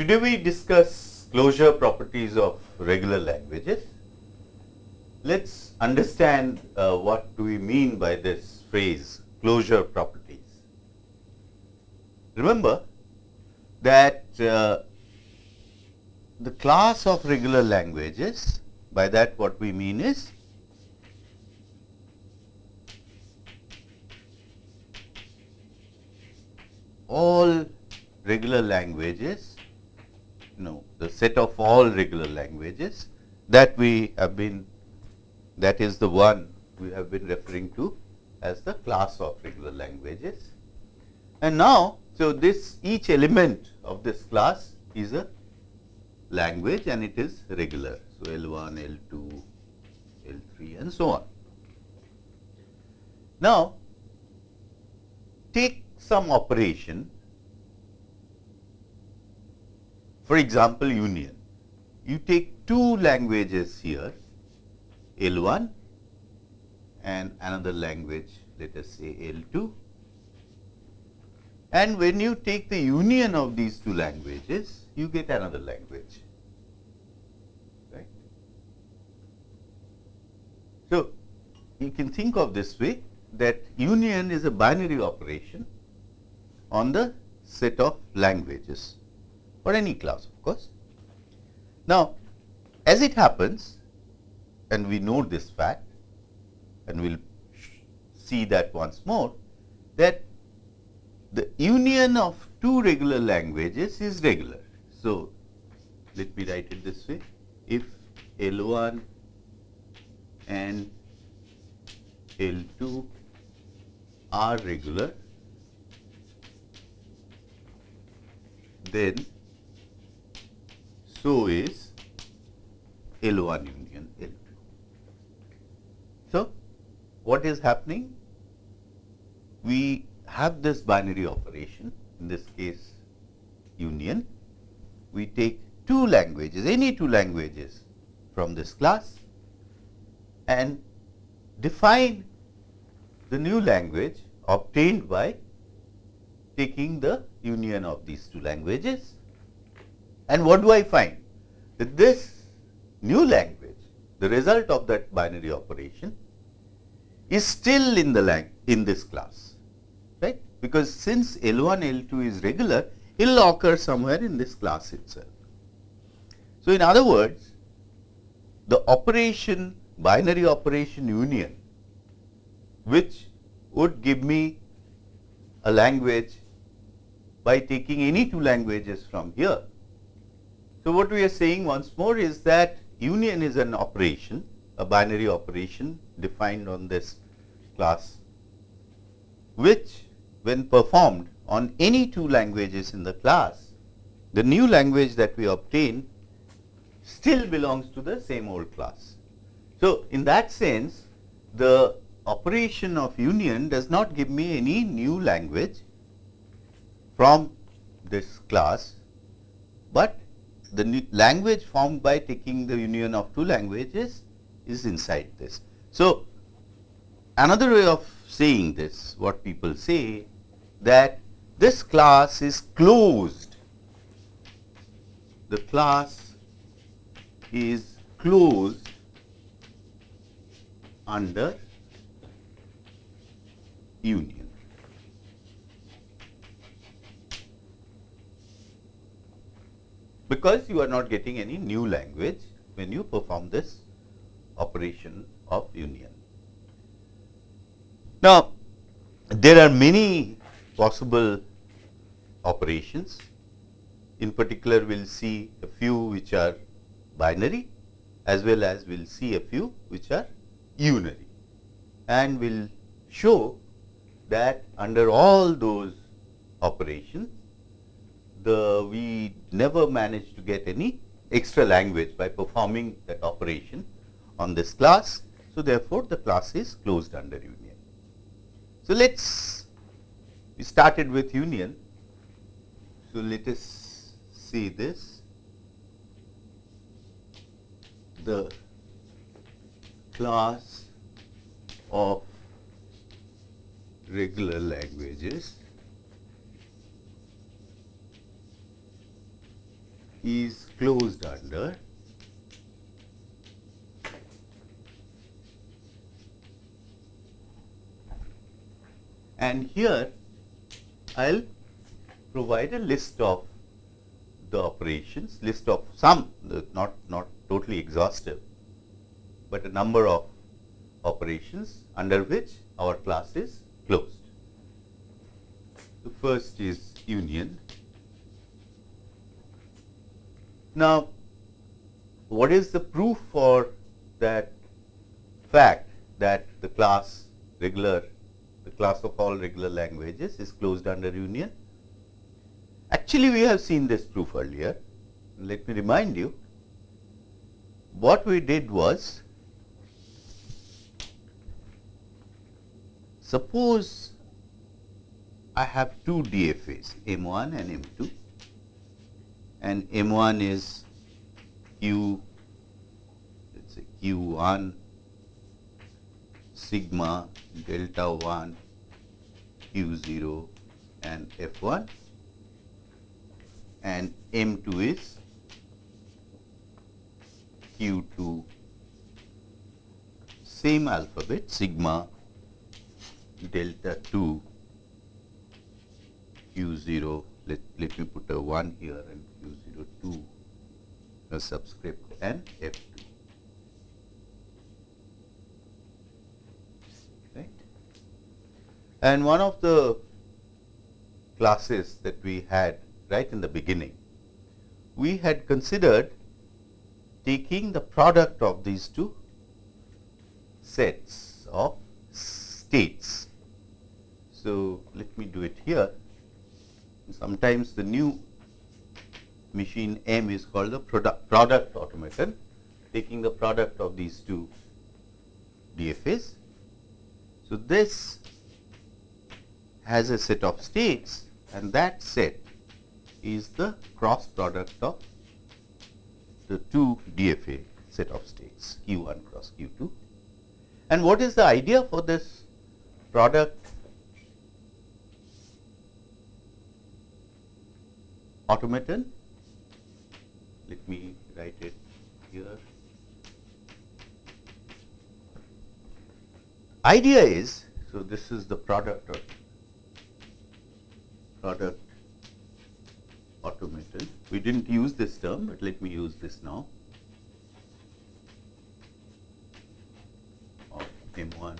Today we discuss closure properties of regular languages. Let's understand uh, what do we mean by this phrase closure properties. Remember that uh, the class of regular languages by that what we mean is all regular languages, no, the set of all regular languages that we have been, that is the one we have been referring to as the class of regular languages. And now, so this each element of this class is a language and it is regular. So, L1, L2, L3 and so on. Now, take some operation for example, union. You take two languages here L1 and another language let us say L2 and when you take the union of these two languages you get another language right. So, you can think of this way that union is a binary operation on the set of languages or any class of course. Now, as it happens and we know this fact and we will see that once more that the union of two regular languages is regular. So, let me write it this way if L 1 and L 2 are regular then so is L 1 union L 2. So, what is happening? We have this binary operation in this case union. We take two languages, any two languages from this class and define the new language obtained by taking the union of these two languages. And what do I find? That this new language, the result of that binary operation is still in the lang in this class, right? Because since L1, L2 is regular, it will occur somewhere in this class itself. So, in other words, the operation binary operation union which would give me a language by taking any two languages from here. So, what we are saying once more is that union is an operation, a binary operation defined on this class, which when performed on any two languages in the class, the new language that we obtain still belongs to the same old class. So, in that sense, the operation of union does not give me any new language from this class, but the language formed by taking the union of two languages is inside this. So, another way of saying this, what people say that this class is closed, the class is closed under union. Because you are not getting any new language when you perform this operation of union. Now, there are many possible operations. In particular, we will see a few which are binary as well as we will see a few which are unary and we will show that under all those operations the we never managed to get any extra language by performing that operation on this class. So, therefore, the class is closed under union. So, let us we started with union. So, let us see this the class of regular languages is closed under and here I will provide a list of the operations, list of some uh, not, not totally exhaustive, but a number of operations under which our class is closed. The first is union. Now, what is the proof for that fact that the class regular, the class of all regular languages is closed under union? Actually, we have seen this proof earlier. Let me remind you, what we did was, suppose I have two DFAs, M1 and M2, and M1 is Q, let's say Q1 sigma delta 1 Q0 and F1 and M2 is Q2 same alphabet sigma delta 2 Q0 let, let me put a 1 here and Q0 2 a subscript and F2 right and one of the classes that we had right in the beginning, we had considered taking the product of these two sets of states. So, let me do it here. Sometimes the new machine M is called the product, product automaton, taking the product of these two DFAs. So, this has a set of states and that set is the cross product of the two DFA set of states Q1 cross Q2. And what is the idea for this product automaton? Let me write it here. Idea is, so this is the product of product automaton. We did not use this term, but let me use this now of M1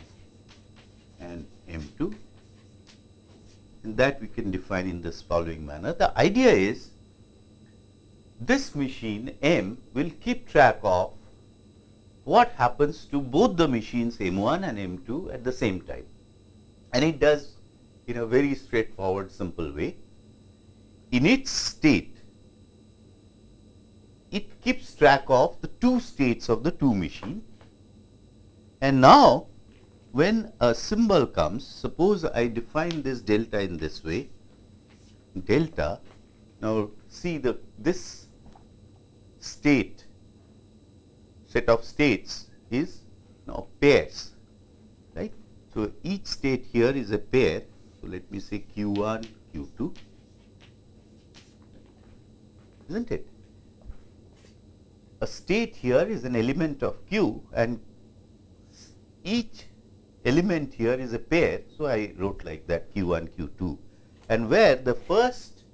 and M2 and that we can define in this following manner. The idea is this machine M will keep track of what happens to both the machines M1 and M2 at the same time. And it does in a very straightforward simple way. In its state, it keeps track of the two states of the two machine. And now, when a symbol comes, suppose I define this delta in this way, delta, now see the this state set of states is now pairs, right. So, each state here is a pair. So, let me say q 1, q 2 isn't it? A state here is an element of Q and each element here is a pair. So, I wrote like that Q1, Q2 and where the first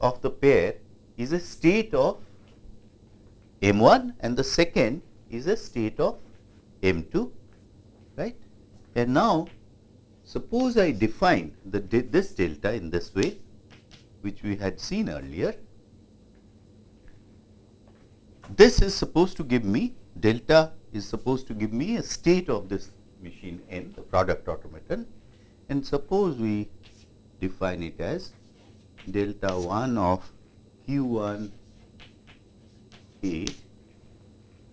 of the pair is a state of M1 and the second is a state of M2 right. And now, suppose I define the this delta in this way which we had seen earlier this is supposed to give me delta is supposed to give me a state of this machine M the product automaton and suppose we define it as delta 1 of q1 a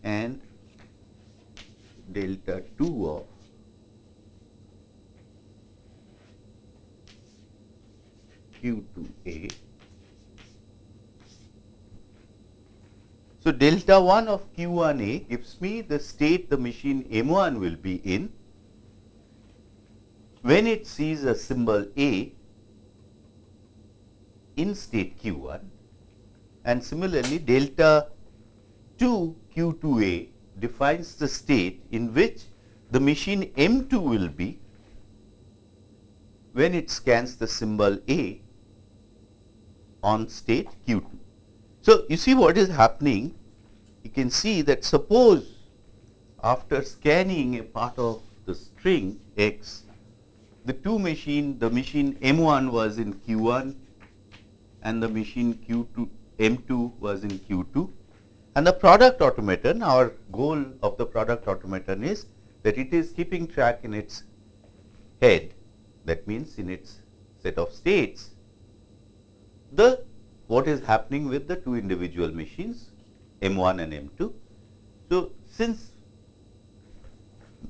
and delta 2 of q2 a. So, delta 1 of q1a gives me the state the machine M1 will be in. When it sees a symbol A in state q1 and similarly delta 2 Q2A defines the state in which the machine M2 will be when it scans the symbol A on state Q2. So, you see what is happening you can see that suppose after scanning a part of the string x the two machine the machine M1 was in Q1 and the machine Q2 M2 was in Q2 and the product automaton our goal of the product automaton is that it is keeping track in its head that means in its set of states the what is happening with the two individual machines M1 and M2. So, since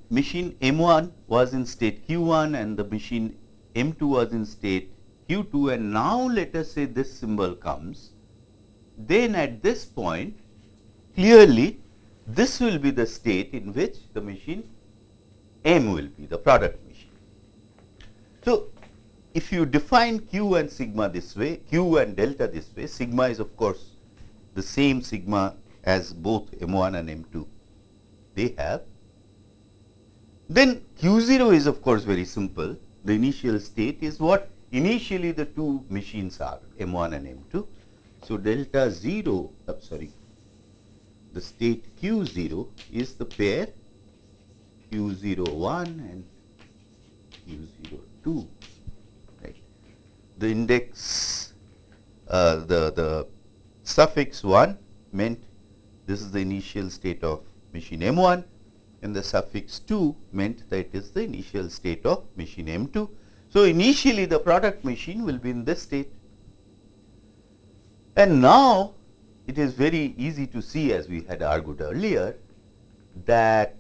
machine M1 was in state Q1 and the machine M2 was in state Q2 and now let us say this symbol comes, then at this point clearly this will be the state in which the machine M will be the product machine. So, if you define Q and sigma this way, Q and delta this way, sigma is of course the same sigma as both M1 and M2 they have. Then Q0 is of course very simple. The initial state is what initially the two machines are M1 and M2. So, delta 0, uh, sorry, the state Q0 is the pair Q01 and Q02, right. The index, uh, the, the suffix 1 meant this is the initial state of machine M1 and the suffix 2 meant that it is the initial state of machine M2. So, initially the product machine will be in this state and now it is very easy to see as we had argued earlier that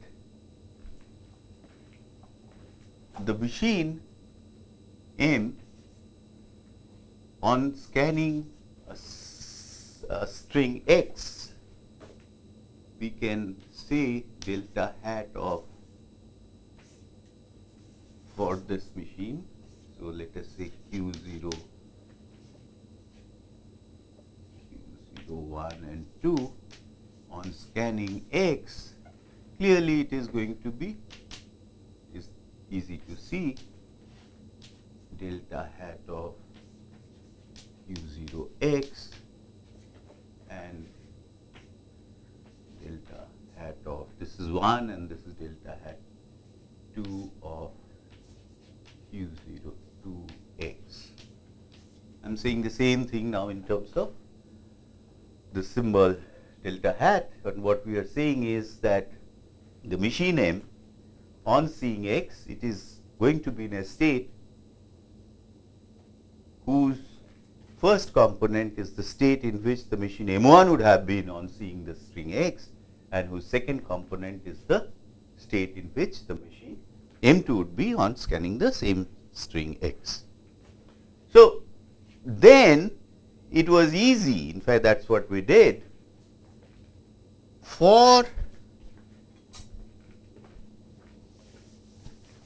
the machine M on scanning a, a string x we can say delta hat of for this machine. So, let us say q 0 q 01 and 2 on scanning x clearly it is going to be is easy to see delta hat of q0 x and delta hat of this is 1 and this is delta hat 2 of q0 2 x. I am saying the same thing now in terms of the symbol delta hat and what we are saying is that the machine M on seeing x it is going to be in a state whose first component is the state in which the machine M1 would have been on seeing the string x and whose second component is the state in which the machine M2 would be on scanning the same string x. So, then it was easy. In fact that is what we did. For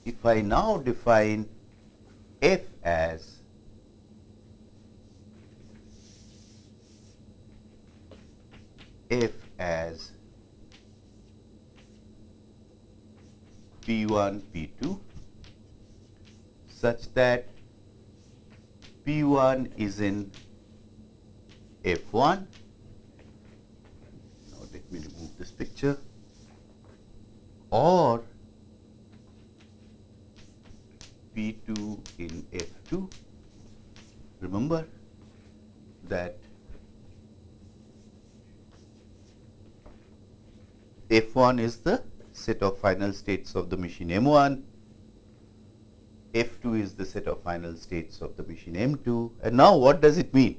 if I now define f as f as P1, P2 such that P1 is in F1. Now, let me remove this picture or P2 in F2. Remember that F1 is the set of final states of the machine M1, F2 is the set of final states of the machine M2 and now what does it mean?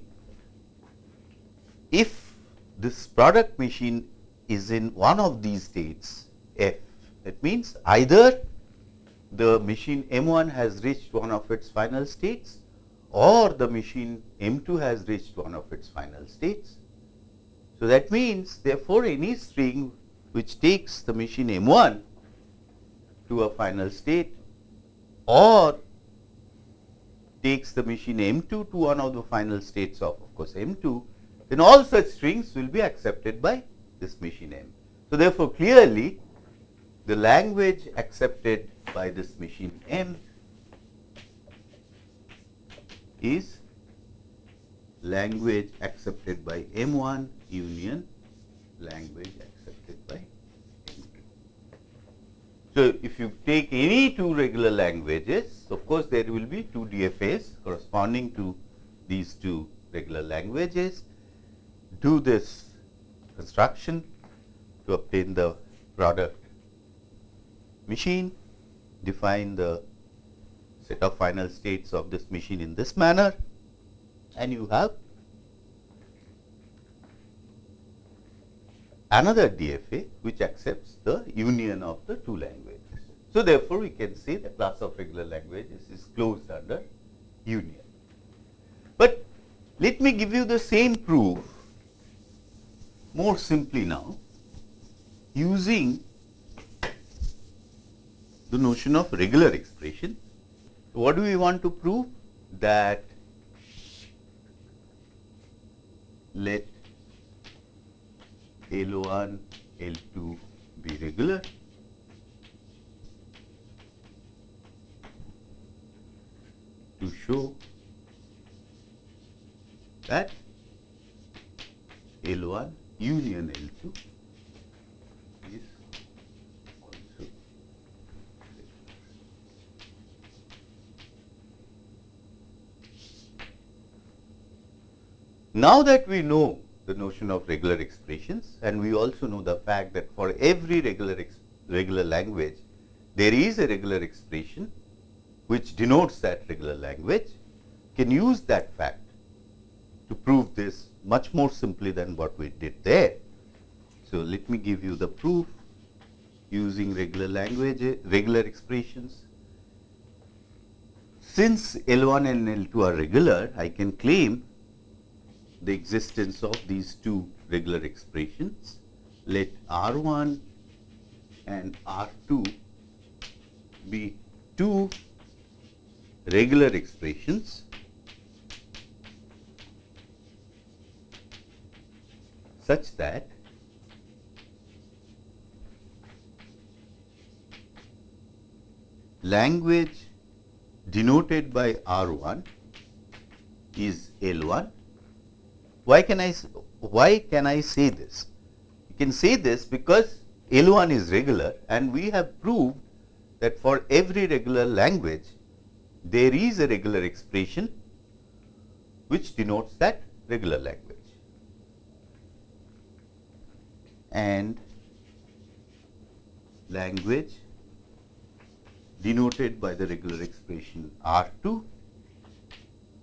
If this product machine is in one of these states F, that means either the machine M1 has reached one of its final states or the machine M2 has reached one of its final states. So, that means therefore, any string which takes the machine M1 to a final state or takes the machine M2 to one of the final states of of course M2 then all such strings will be accepted by this machine M. So, therefore, clearly the language accepted by this machine M is language accepted by M1 union language accepted by M2. So, if you take any two regular languages, of course, there will be two DFAs corresponding to these two regular languages, do this construction to obtain the product machine, define the set of final states of this machine in this manner and you have another DFA which accepts the union of the two languages. So, therefore, we can say the class of regular languages is closed under union. But let me give you the same proof more simply now using the notion of regular expression. What do we want to prove? That let L1, L2 be regular. to show that L1 union L2 is also Now that we know the notion of regular expressions and we also know the fact that for every regular regular language there is a regular expression which denotes that regular language can use that fact to prove this much more simply than what we did there. So, let me give you the proof using regular language regular expressions. Since L1 and L2 are regular, I can claim the existence of these two regular expressions. Let R1 and R2 be two regular expressions such that language denoted by R1 is L1 why can I why can I say this? You can say this because L1 is regular and we have proved that for every regular language there is a regular expression which denotes that regular language. And language denoted by the regular expression R2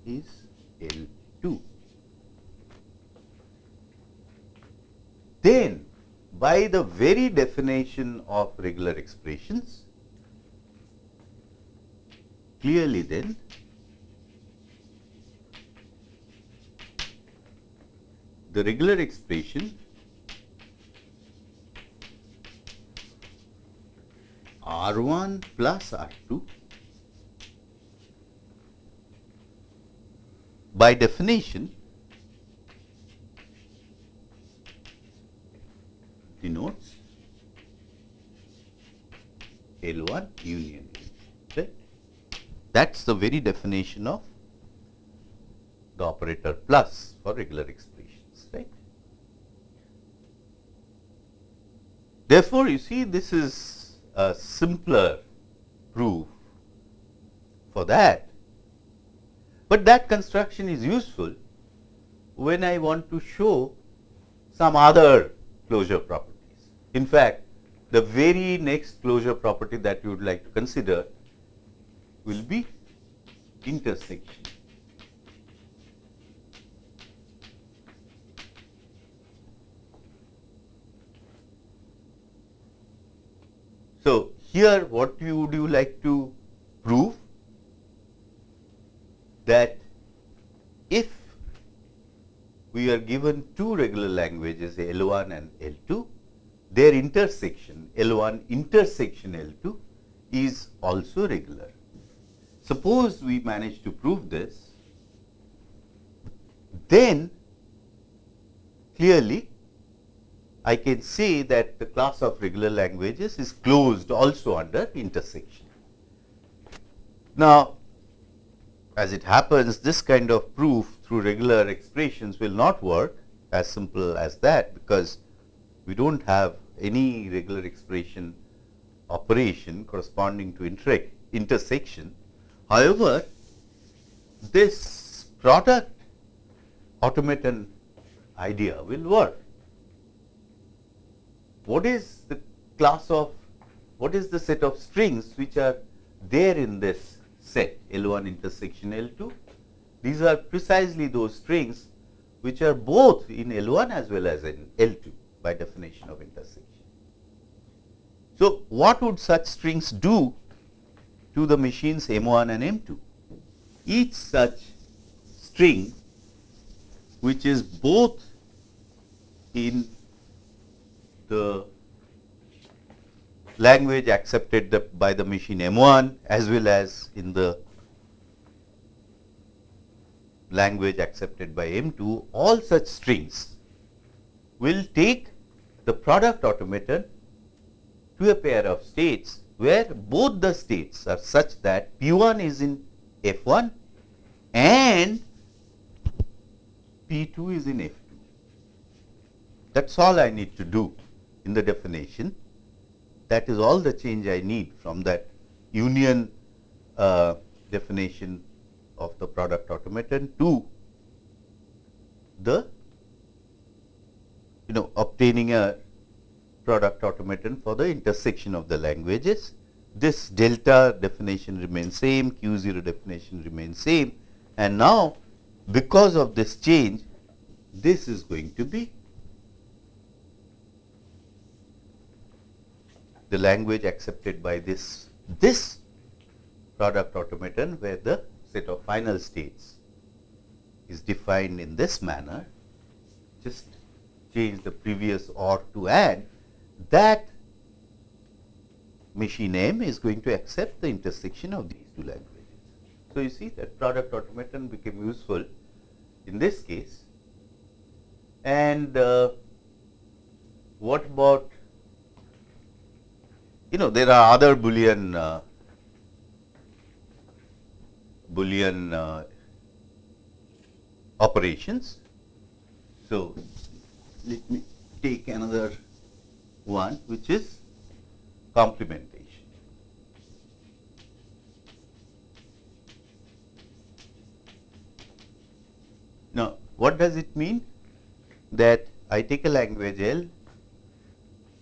is L2. then by the very definition of regular expressions, clearly then the regular expression R1 plus R2 by definition denotes L1 union right. That is the very definition of the operator plus for regular expressions right. Therefore, you see this is a simpler proof for that, but that construction is useful when I want to show some other closure properties. In fact, the very next closure property that you would like to consider will be intersection. So, here what you would you like to prove that if we are given two regular languages L1 and L2. Their intersection L1 intersection L2 is also regular. Suppose we manage to prove this, then clearly I can say that the class of regular languages is closed also under intersection. Now, as it happens this kind of proof through regular expressions will not work as simple as that because we do not have any regular expression operation corresponding to inter intersection. However, this product automaton idea will work. What is the class of, what is the set of strings which are there in this set L1 intersection L2? These are precisely those strings which are both in L1 as well as in L2 by definition of intersection. So, what would such strings do to the machines M1 and M2? Each such string which is both in the language accepted the, by the machine M1 as well as in the language accepted by M2, all such strings will take the product automaton to a pair of states where both the states are such that P1 is in F1 and P2 is in F2. That is all I need to do in the definition. That is all the change I need from that union uh, definition of the product automaton to the you know obtaining a product automaton for the intersection of the languages. This delta definition remains same, Q 0 definition remains same and now because of this change this is going to be the language accepted by this this product automaton where the set of final states is defined in this manner just change the previous or to add that machine M is going to accept the intersection of these two languages. So, you see that product automaton became useful in this case and uh, what about you know there are other boolean uh, boolean uh, operations. So, let me take another one which is complementation. Now, what does it mean? That I take a language L,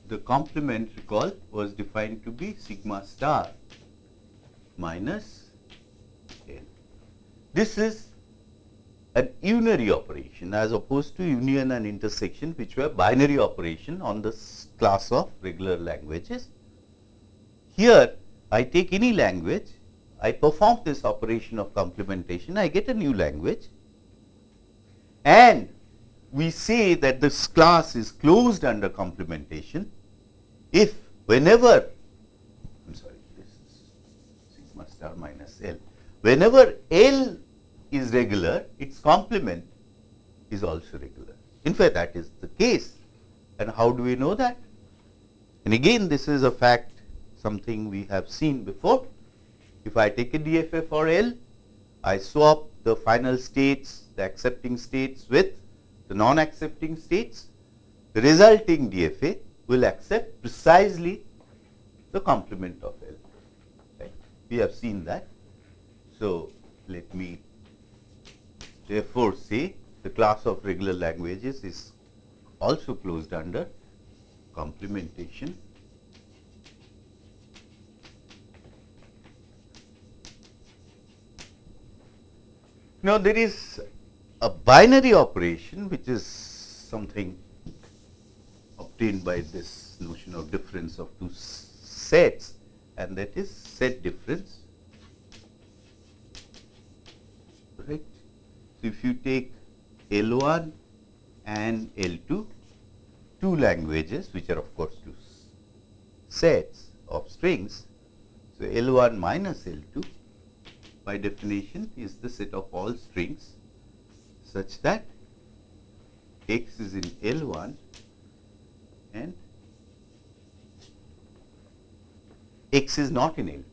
the complement recall was defined to be sigma star minus L. This is an unary operation as opposed to union and intersection which were binary operation on this class of regular languages. Here I take any language, I perform this operation of complementation, I get a new language and we say that this class is closed under complementation if whenever I am sorry this is sigma star minus L whenever L is regular its complement is also regular. In fact, that is the case and how do we know that? And again this is a fact something we have seen before. If I take a DFA for L, I swap the final states the accepting states with the non-accepting states, the resulting DFA will accept precisely the complement of L. Right? We have seen that. So, let me therefore say the class of regular languages is also closed under complementation. Now, there is a binary operation which is something obtained by this notion of difference of two sets and that is set difference right. So, if you take L1 and L2 two languages which are of course two sets of strings. So, L1 minus L2 by definition is the set of all strings such that x is in L1 and x is not in L2.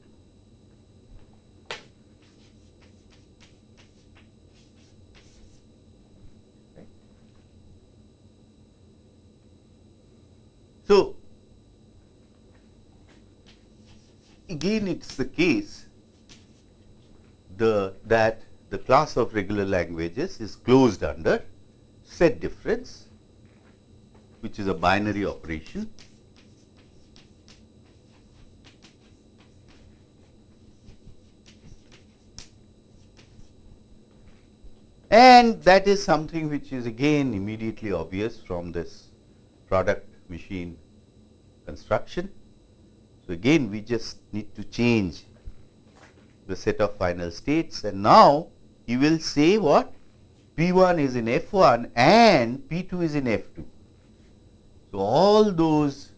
So, again it is the case the that the class of regular languages is closed under set difference which is a binary operation and that is something which is again immediately obvious from this product machine construction. So, again we just need to change the set of final states and now you will say what P1 is in F1 and P2 is in F2. So, all those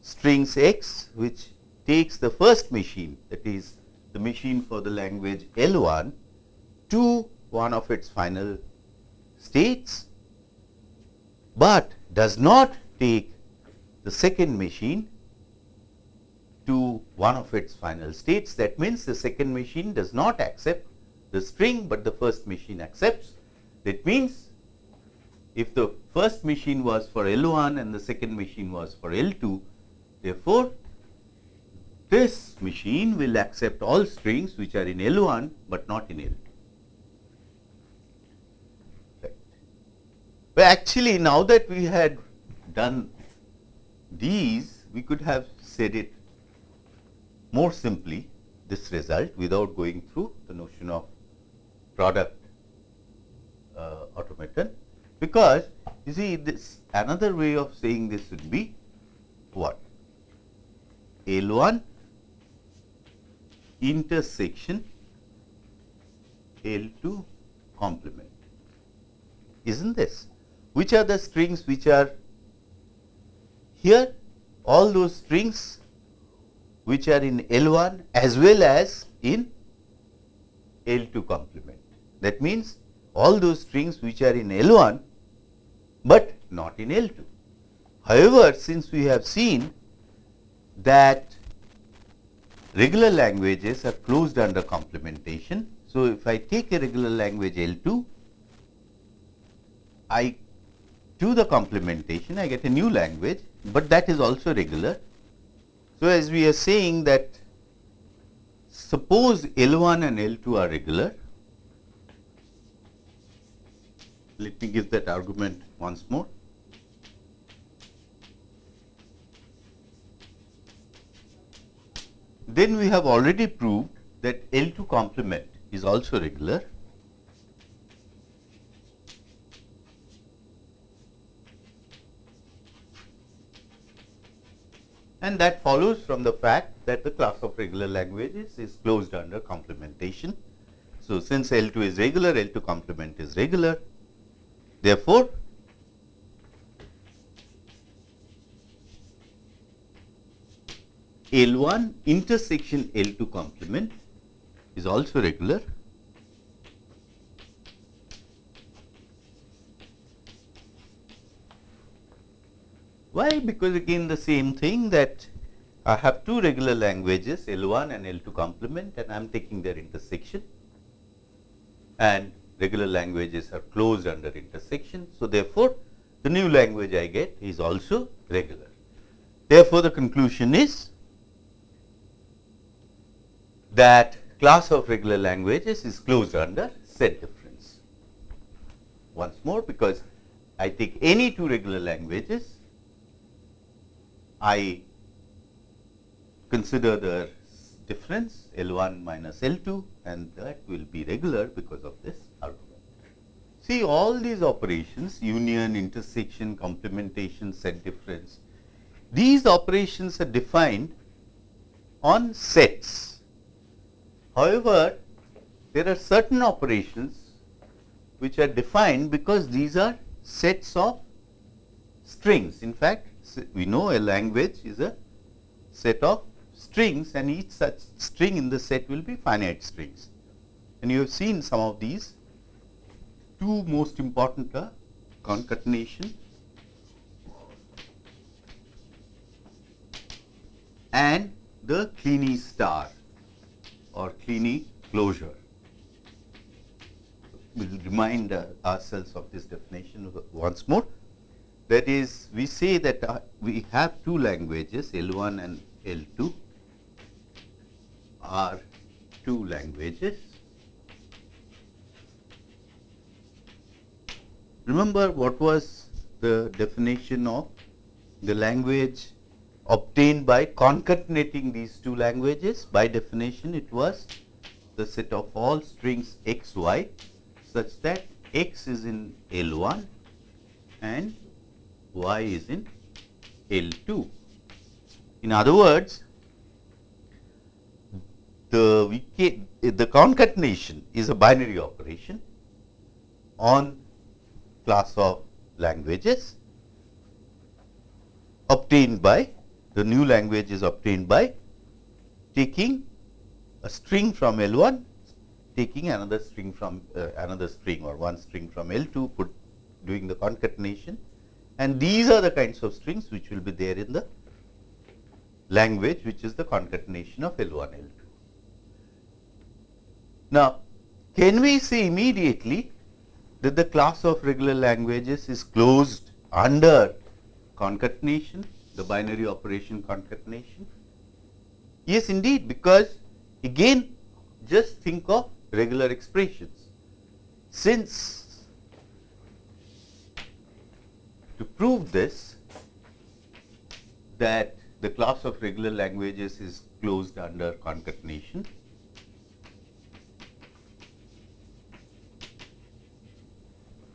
strings x which takes the first machine that is the machine for the language L1 to one of its final states, but does not take the second machine to one of its final states. That means, the second machine does not accept the string, but the first machine accepts. That means, if the first machine was for L1 and the second machine was for L2, therefore, this machine will accept all strings which are in L1, but not in L2. Right. But actually, now that we had done these, we could have said it more simply this result without going through the notion of product uh, automaton because you see this another way of saying this would be what? L1 intersection L2 complement. Isn't this? Which are the strings which are here? All those strings which are in L1 as well as in L2 complement. That means, all those strings which are in L1, but not in L2. However, since we have seen that regular languages are closed under complementation. So, if I take a regular language L2, I do the complementation, I get a new language, but that is also regular so, as we are saying that suppose L1 and L2 are regular, let me give that argument once more. Then we have already proved that L2 complement is also regular and that follows from the fact that the class of regular languages is closed under complementation. So, since L2 is regular, L2 complement is regular. Therefore, L1 intersection L2 complement is also regular. Why? Because again the same thing that I have two regular languages L1 and L2 complement and I am taking their intersection. And regular languages are closed under intersection. So, therefore, the new language I get is also regular. Therefore, the conclusion is that class of regular languages is closed under set difference. Once more because I take any two regular languages I consider the difference L1 minus L2 and that will be regular because of this. See all these operations union, intersection, complementation, set difference, these operations are defined on sets. However, there are certain operations which are defined because these are sets of strings. In fact, we know a language is a set of strings and each such string in the set will be finite strings. And you have seen some of these two most important are concatenation and the Kleene star or Kleene closure. We will remind uh, ourselves of this definition once more. That is, we say that uh, we have two languages L1 and L2 are two languages. Remember what was the definition of the language obtained by concatenating these two languages. By definition, it was the set of all strings x, y such that x is in L1 and y is in L2. In other words, the, the concatenation is a binary operation on class of languages obtained by the new language is obtained by taking a string from L1, taking another string from uh, another string or one string from L2, put doing the concatenation and these are the kinds of strings which will be there in the language which is the concatenation of L1, L2. Now, can we say immediately that the class of regular languages is closed under concatenation? the binary operation concatenation? Yes, indeed, because again just think of regular expressions. Since to prove this that the class of regular languages is closed under concatenation,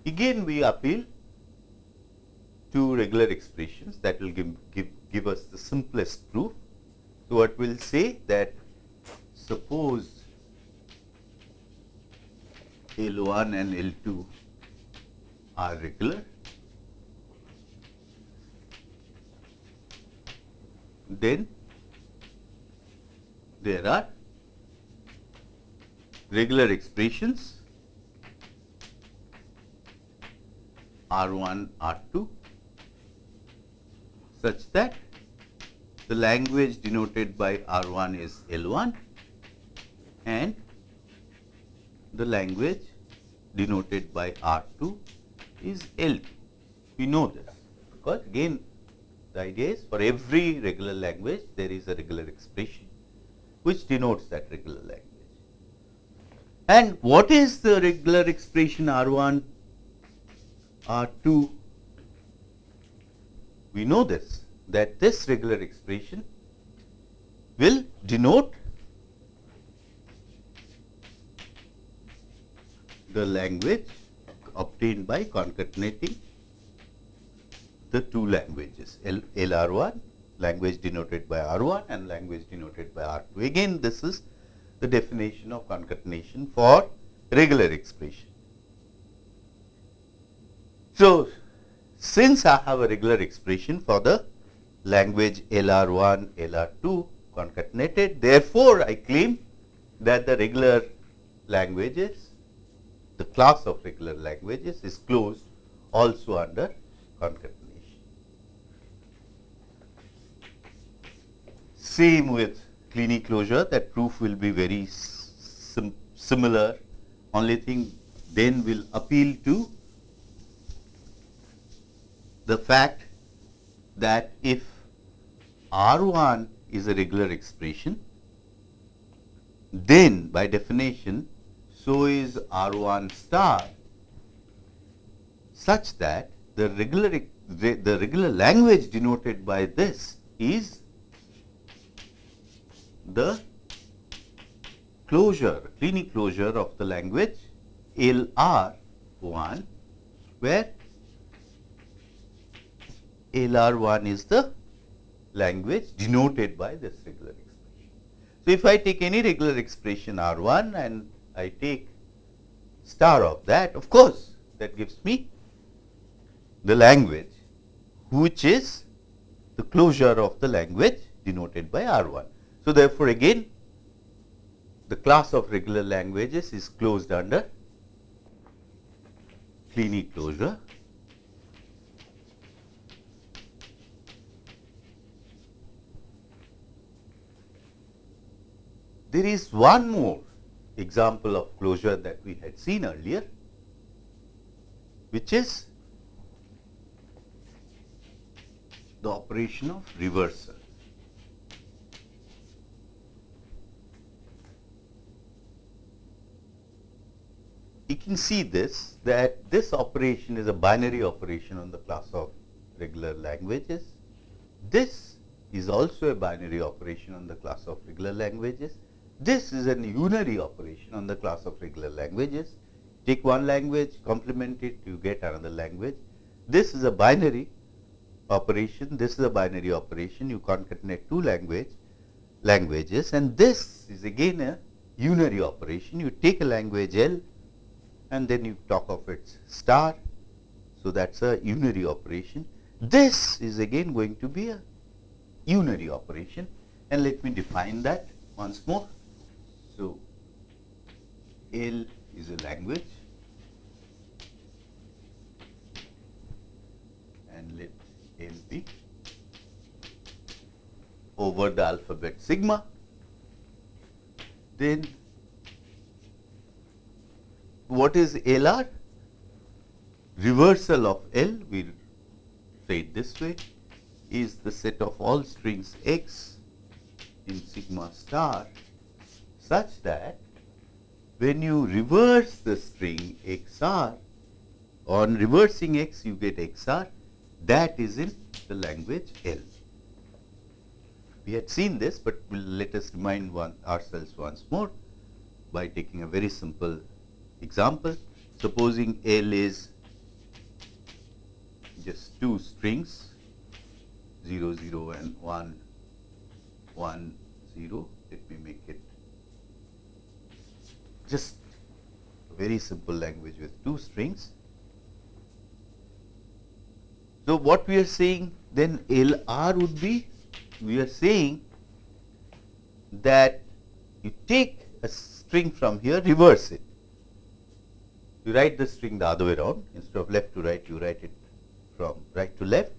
again we appeal to regular expressions that will give, give, give us the simplest proof. So, what we will say that suppose L 1 and L 2 are regular, then there are regular expressions R 1, R 2 such that the language denoted by R1 is L1 and the language denoted by R2 is L2. We know this because again the idea is for every regular language there is a regular expression which denotes that regular language. And what is the regular expression R1, R2 we know this that this regular expression will denote the language obtained by concatenating the two languages L, LR1 language denoted by R1 and language denoted by R2. Again this is the definition of concatenation for regular expression. So, since I have a regular expression for the language LR1, LR2 concatenated, therefore, I claim that the regular languages, the class of regular languages is closed also under concatenation. Same with Kleene closure, that proof will be very sim similar, only thing then will appeal to the fact that if R1 is a regular expression, then by definition so is R1 star such that the regular the regular language denoted by this is the closure, Kleene closure of the language LR1 where LR1 is the language denoted by this regular expression. So, if I take any regular expression R1 and I take star of that, of course, that gives me the language which is the closure of the language denoted by R1. So, therefore, again the class of regular languages is closed under Kleene closure. There is one more example of closure that we had seen earlier, which is the operation of reversal. You can see this that this operation is a binary operation on the class of regular languages. This is also a binary operation on the class of regular languages. This is an unary operation on the class of regular languages. Take one language, complement it, you get another language. This is a binary operation, this is a binary operation, you concatenate two language languages and this is again a unary operation. You take a language L and then you talk of its star. So, that is a unary operation. This is again going to be a unary operation and let me define that once more. So, L is a language and let L be over the alphabet sigma. Then what is LR? Reversal of L, we say it this way, is the set of all strings x in sigma star such that when you reverse the string xr, on reversing x you get xr, that is in the language L. We had seen this, but we'll let us remind one ourselves once more by taking a very simple example. Supposing L is just two strings 0 0 and 1 1 0 let me make it just very simple language with two strings. So, what we are saying then LR would be we are saying that you take a string from here reverse it. You write the string the other way around instead of left to right you write it from right to left.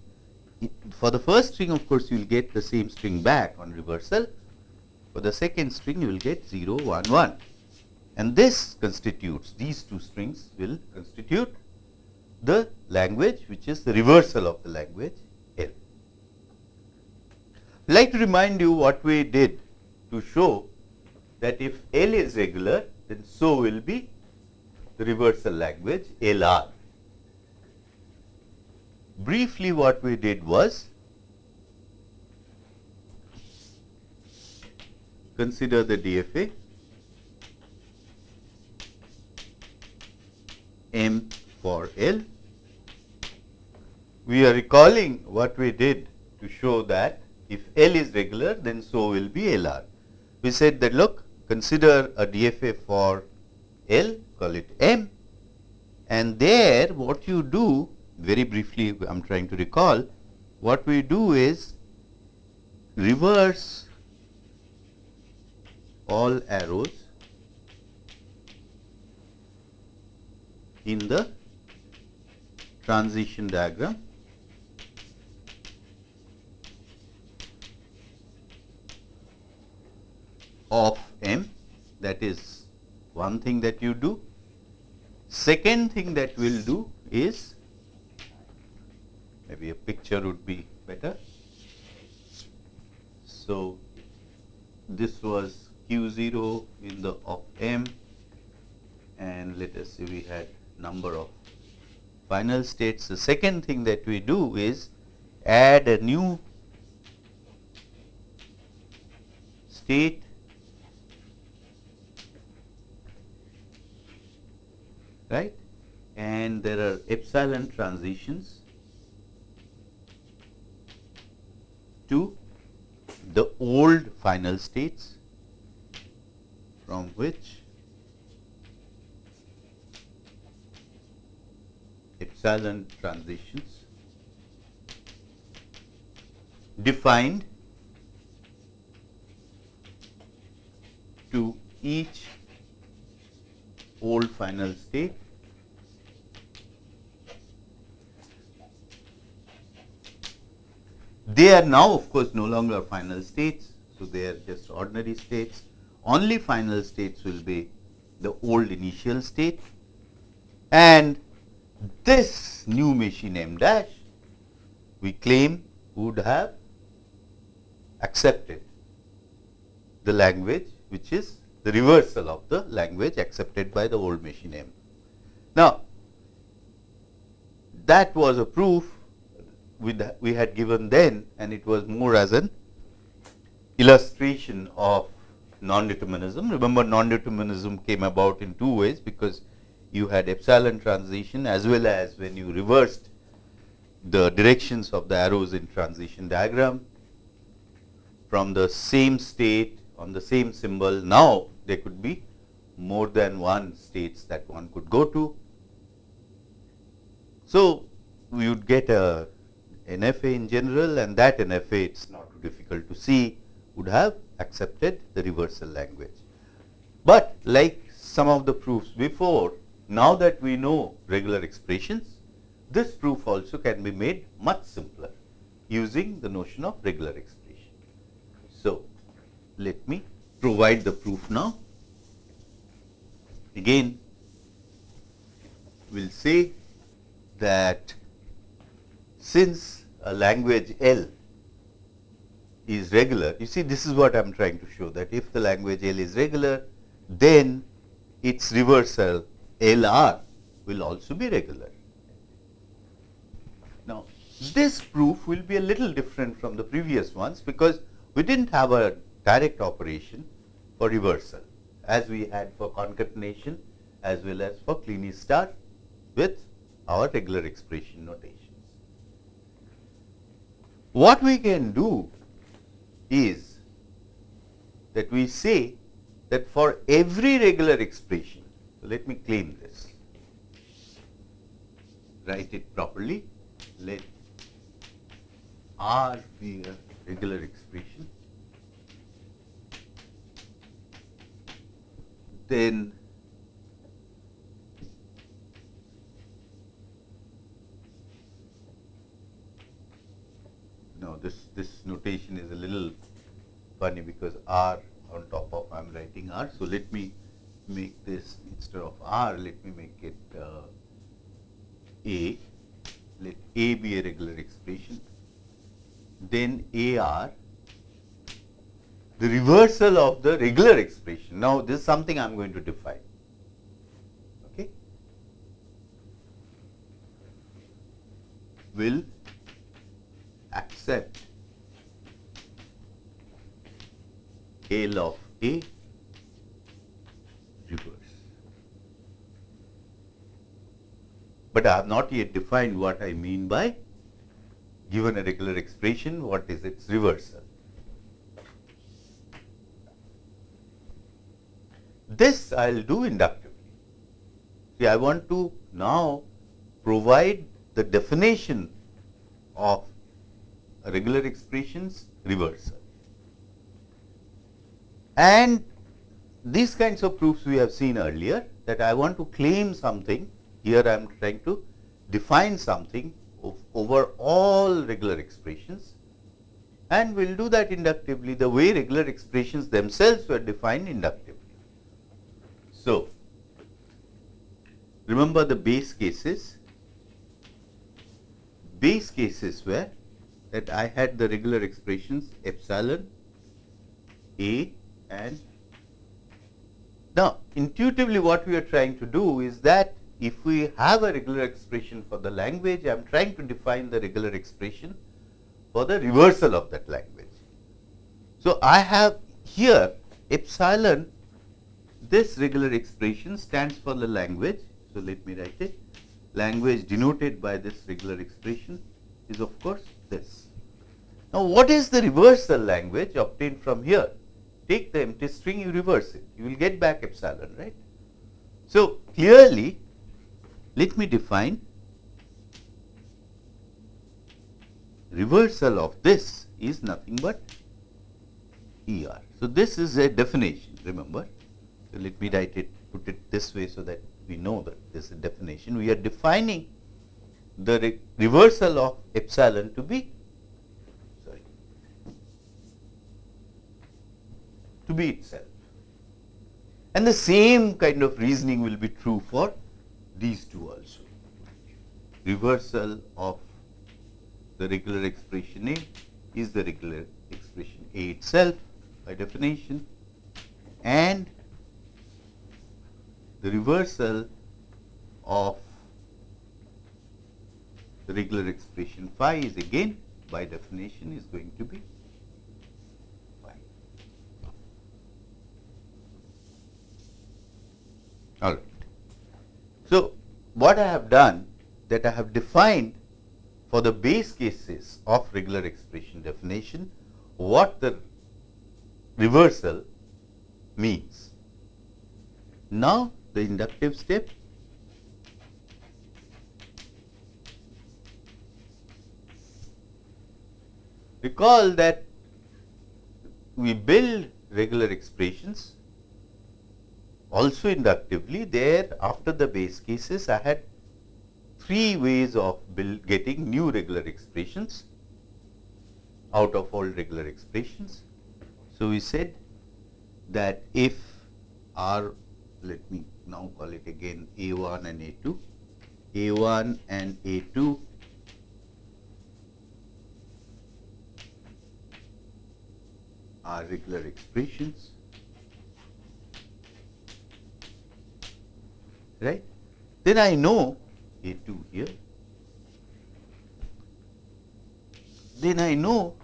For the first string of course, you will get the same string back on reversal. For the second string you will get 0 1 1 and this constitutes these two strings will constitute the language which is the reversal of the language L. Like to remind you what we did to show that if L is regular then so will be the reversal language LR. Briefly what we did was consider the DFA M for L. We are recalling what we did to show that if L is regular then so will be LR. We said that look consider a DFA for L call it M and there what you do very briefly I am trying to recall what we do is reverse all arrows in the transition diagram of M that is one thing that you do. Second thing that we will do is maybe a picture would be better. So, this was q 0 in the of M and let us say we had number of final states. The second thing that we do is add a new state right and there are epsilon transitions to the old final states from which silent transitions. Defined to each old final state. They are now of course no longer final states, so they are just ordinary states. Only final states will be the old initial state. And this new machine m dash we claim would have accepted the language which is the reversal of the language accepted by the old machine M. Now, that was a proof we had given then and it was more as an illustration of non-determinism. Remember non-determinism came about in two ways because you had epsilon transition as well as when you reversed the directions of the arrows in transition diagram from the same state on the same symbol. Now, there could be more than one states that one could go to. So, we would get a NFA in general and that NFA it is not difficult to see would have accepted the reversal language. But like some of the proofs before, now that we know regular expressions, this proof also can be made much simpler using the notion of regular expression. So, let me provide the proof now. Again, we will say that since a language L is regular, you see this is what I am trying to show that if the language L is regular, then its reversal L r will also be regular. Now, this proof will be a little different from the previous ones because we did not have a direct operation for reversal as we had for concatenation as well as for Kleene star with our regular expression notations. What we can do is that we say that for every regular expression, let me claim this, write it properly, let R be a regular expression then no this this notation is a little funny because r on top of I am writing r. So, let me make this instead of r let me make it uh, a let a be a regular expression then a r the reversal of the regular expression. Now, this is something I am going to define. Okay. Will accept L of A reverse. But I have not yet defined what I mean by given a regular expression, what is its reversal. This I will do inductively. See, I want to now provide the definition of regular expressions reversal. And these kinds of proofs we have seen earlier that I want to claim something, here I am trying to define something over all regular expressions and we will do that inductively the way regular expressions themselves were defined inductively. So, remember the base cases. Base cases were that I had the regular expressions epsilon, A and now intuitively what we are trying to do is that if we have a regular expression for the language, I am trying to define the regular expression for the reversal of that language. So, I have here epsilon this regular expression stands for the language. So, let me write it. Language denoted by this regular expression is of course this. Now, what is the reversal language obtained from here? Take the empty string, you reverse it, you will get back epsilon, right. So, clearly, let me define reversal of this is nothing but ER. So, this is a definition remember. So, let me write it put it this way so that we know that this is a definition. We are defining the re reversal of epsilon to be sorry to be itself. And the same kind of reasoning will be true for these two also. Reversal of the regular expression A is the regular expression A itself by definition and the reversal of the regular expression phi is again by definition is going to be phi. All right. So, what I have done that I have defined for the base cases of regular expression definition what the reversal means. Now, the inductive step recall that we build regular expressions also inductively there after the base cases I had three ways of build, getting new regular expressions out of all regular expressions. So, we said that if R let me now call it again A1 and A2, A1 and A2 are regular expressions, right. Then I know A2 here, then I know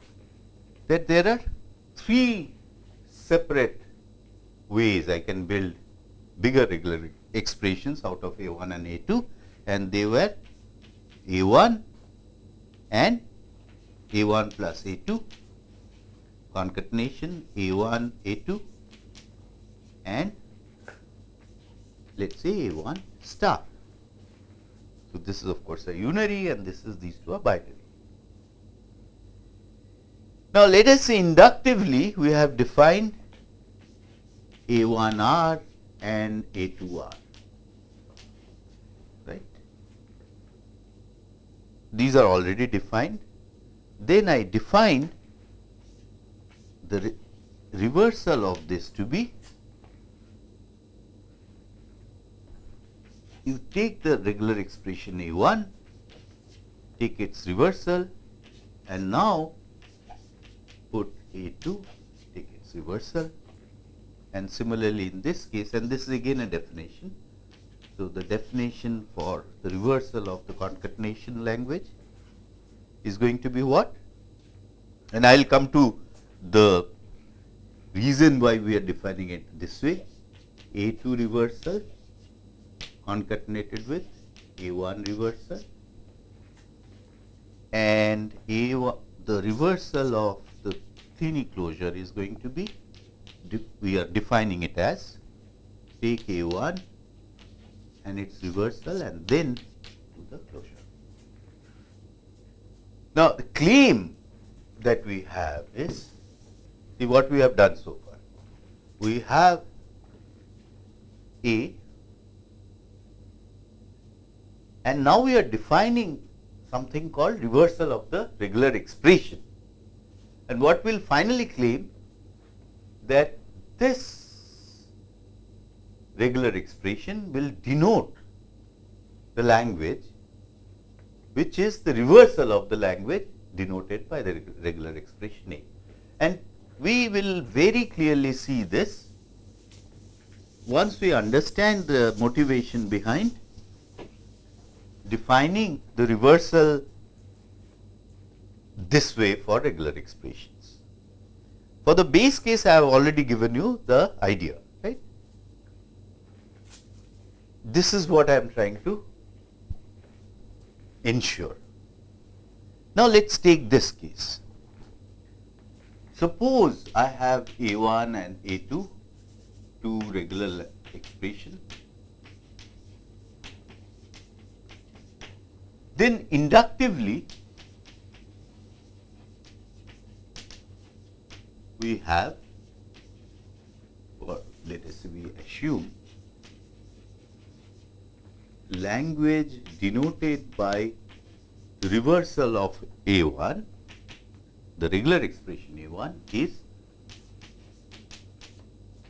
that there are three separate ways I can build bigger regular expressions out of A1 and A2 and they were A1 and A1 plus A2 concatenation A1 A2 and let us say A1 star. So, this is of course a unary and this is these two are binary. Now, let us say inductively we have defined A1R and A2R, right. These are already defined. Then I define the re reversal of this to be you take the regular expression A1, take its reversal and now put A2, take its reversal and similarly in this case and this is again a definition. So, the definition for the reversal of the concatenation language is going to be what? And I will come to the reason why we are defining it this way A2 reversal concatenated with A1 reversal and A1 the reversal of the thin closure is going to be we are defining it as take A1 and its reversal and then to the closure. Now, the claim that we have is see what we have done so far. We have A and now we are defining something called reversal of the regular expression. And what we will finally claim that this regular expression will denote the language which is the reversal of the language denoted by the regular expression A. And we will very clearly see this once we understand the motivation behind defining the reversal this way for regular expressions. For the base case, I have already given you the idea, right. This is what I am trying to ensure. Now, let us take this case. Suppose I have A1 and A2, two regular expression. Then inductively we have or let us we assume language denoted by reversal of A1, the regular expression A1 is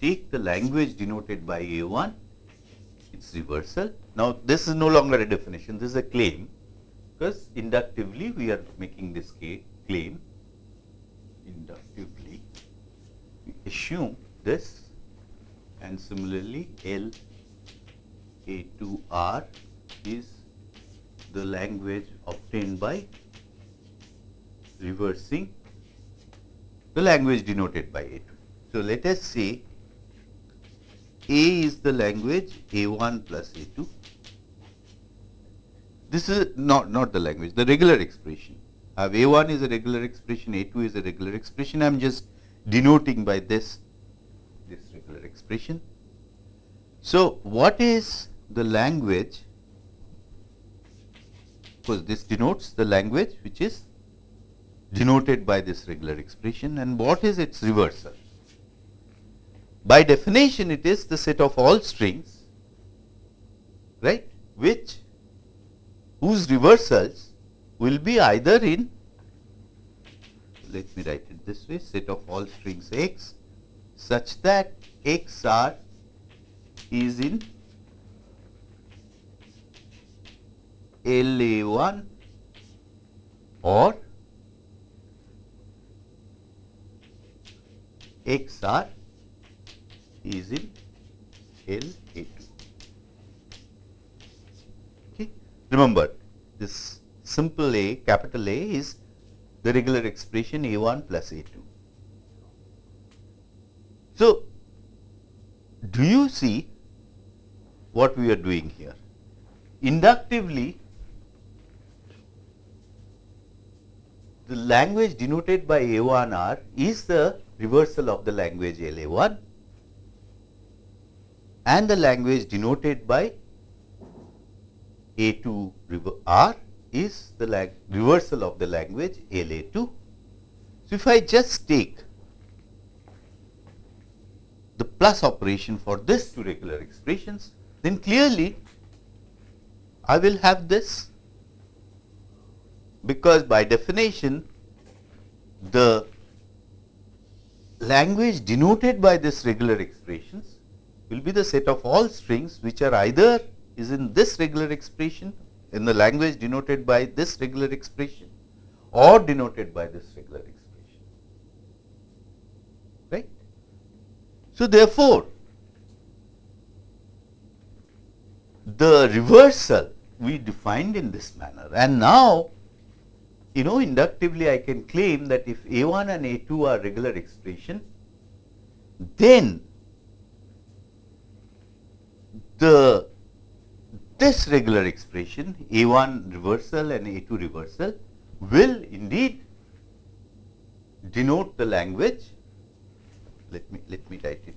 take the language denoted by A1, its reversal. Now, this is no longer a definition, this is a claim because inductively we are making this claim. Inductively, we assume this and similarly L A2R is the language obtained by reversing the language denoted by A2. So, let us say A is the language A1 plus A2. This is not, not the language, the regular expression. I have A1 is a regular expression, A2 is a regular expression. I am just denoting by this, this regular expression. So, what is the language? Because this denotes the language which is denoted by this regular expression and what is its reversal? By definition, it is the set of all strings, right, which whose reversals will be either in, let me write it this way, set of all strings x such that x r is in LA1 or XR is in LA2. Okay. Remember, this simple A, capital A is the regular expression A1 plus A2. So, do you see what we are doing here? Inductively, the language denoted by A1R is the reversal of the language LA1 and the language denoted by A2R is the reversal of the language LA2. So, if I just take the plus operation for this two regular expressions, then clearly I will have this because by definition the language denoted by this regular expressions will be the set of all strings which are either is in this regular expression in the language denoted by this regular expression or denoted by this regular expression right. So, therefore, the reversal we defined in this manner and now you know inductively I can claim that if A1 and A2 are regular expression, then the this regular expression A1 reversal and A2 reversal will indeed denote the language. Let me let me write it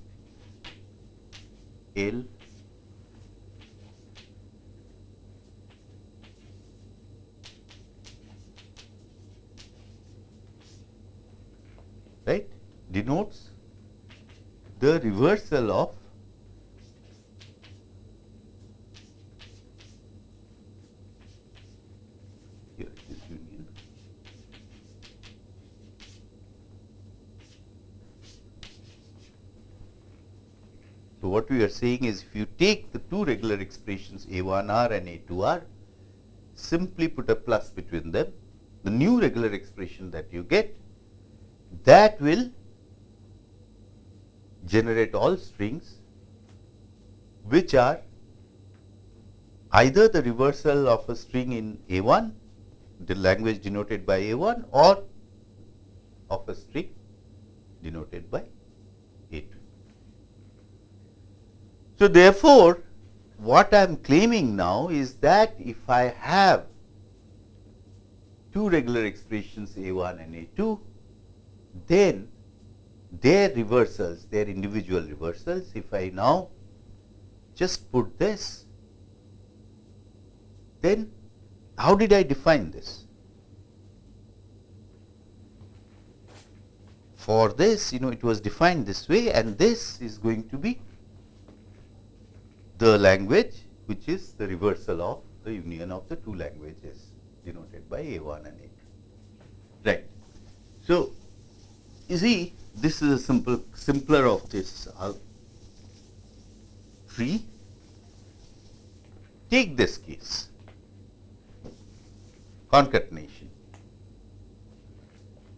L right denotes the reversal of here is union so what we are saying is if you take the two regular expressions a1r and a2r simply put a plus between them the new regular expression that you get that will generate all strings which are either the reversal of a string in A1, the language denoted by A1 or of a string denoted by A2. So, therefore, what I am claiming now is that if I have two regular expressions A1 and A2, then their reversals, their individual reversals, if I now just put this, then how did I define this? For this, you know, it was defined this way and this is going to be the language which is the reversal of the union of the two languages denoted by A1 and A2. Right. So, you see, this is a simple, simpler of this. Uh, tree. Take this case, concatenation.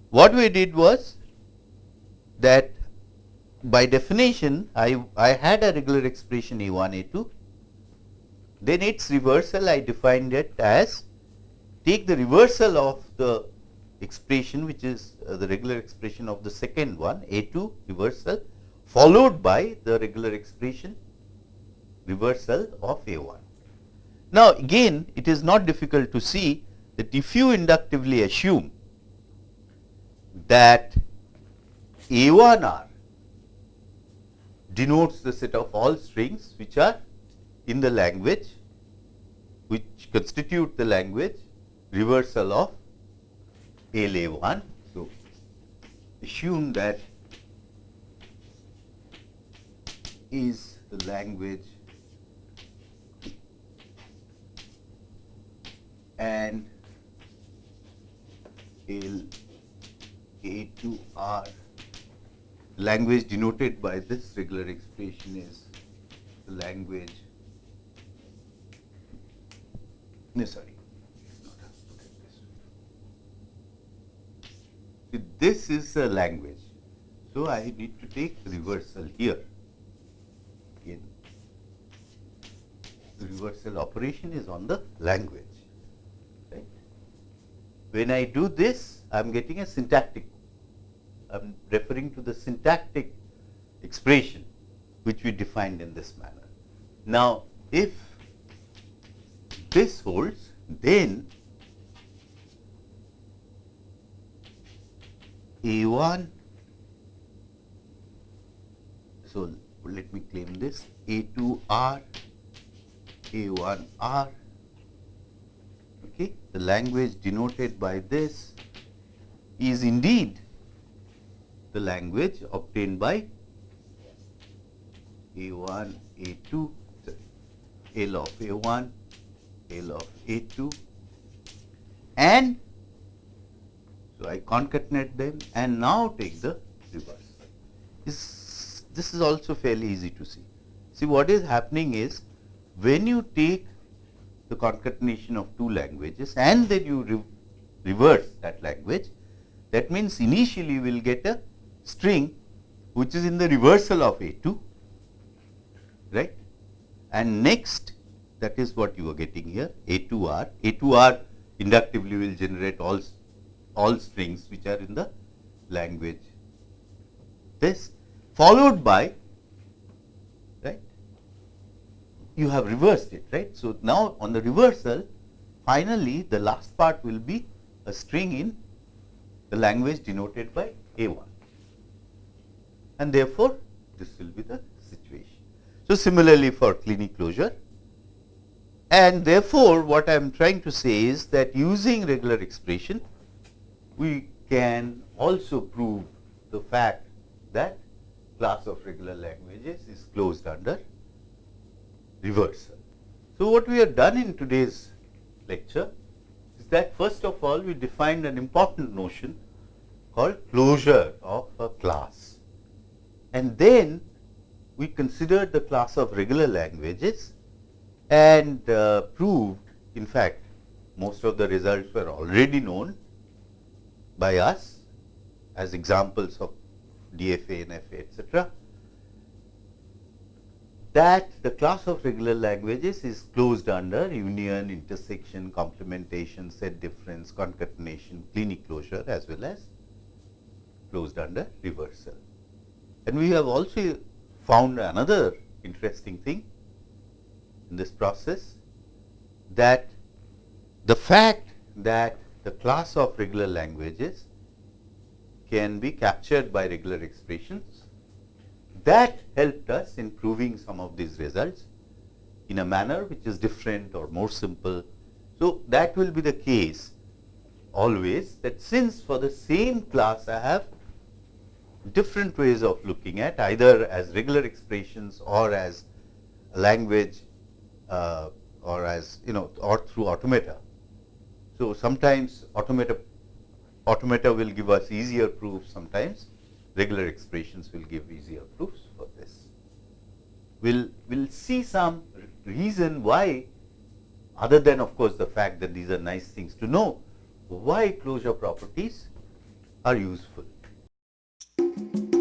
What we did was that by definition, I, I had a regular expression A1, A2. Then its reversal, I defined it as take the reversal of the expression which is uh, the regular expression of the second one A2 reversal followed by the regular expression reversal of A1. Now, again it is not difficult to see that if you inductively assume that A1R denotes the set of all strings which are in the language which constitute the language reversal of LA1. So, assume that is the language and L A2R language denoted by this regular expression is the language no sorry this is a language. So, I need to take reversal here. Again, the reversal operation is on the language. Right? When I do this, I am getting a syntactic. I am referring to the syntactic expression which we defined in this manner. Now, if this holds, then A1 so let me claim this A2R A1R okay the language denoted by this is indeed the language obtained by A1 A2 L of A1 L of A2 and so, I concatenate them and now take the reverse. This, this is also fairly easy to see. See what is happening is when you take the concatenation of two languages and then you re reverse that language, that means initially we will get a string which is in the reversal of A2, right. And next that is what you are getting here A2R, A2R inductively will generate all all strings which are in the language. This followed by right you have reversed it right. So, now on the reversal finally, the last part will be a string in the language denoted by A1 and therefore, this will be the situation. So, similarly for Kleene closure and therefore, what I am trying to say is that using regular expression we can also prove the fact that class of regular languages is closed under reversal. So, what we have done in today's lecture is that first of all we defined an important notion called closure of a class and then we considered the class of regular languages and uh, proved in fact most of the results were already known by us as examples of DFA, NFA, etc. That the class of regular languages is closed under union, intersection, complementation, set difference, concatenation, Kleene closure as well as closed under reversal. And we have also found another interesting thing in this process that the fact that the class of regular languages can be captured by regular expressions. That helped us in proving some of these results in a manner which is different or more simple. So, that will be the case always that since for the same class I have different ways of looking at either as regular expressions or as language uh, or as you know or through automata. So, sometimes automata, automata will give us easier proofs, sometimes regular expressions will give easier proofs for this. we'll, we'll see some reason why other than of course the fact that these are nice things to know, why closure properties are useful. Thank you.